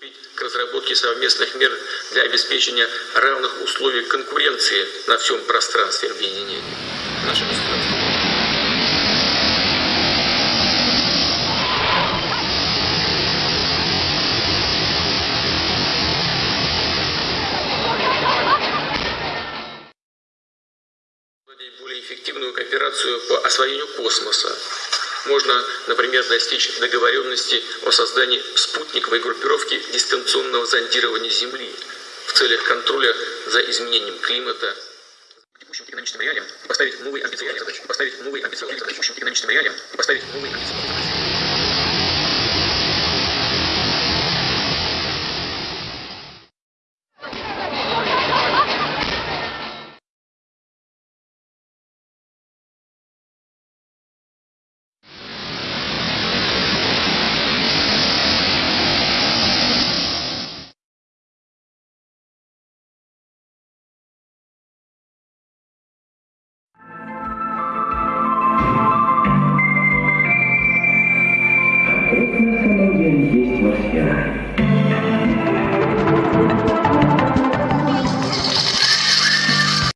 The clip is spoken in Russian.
приступить к разработке совместных мер для обеспечения равных условий конкуренции на всем пространстве объединения. Наше государство. более эффективную кооперацию по освоению космоса. Можно, например, достичь договоренности о создании спутниковой группировки дистанционного зондирования Земли в целях контроля за изменением климата. Текущим экономическим реалиям поставить новые амбициозные задачи. Поставить новые амбициозные задачи. Текущим экономическим реалиям поставить новые амбициозные задачи.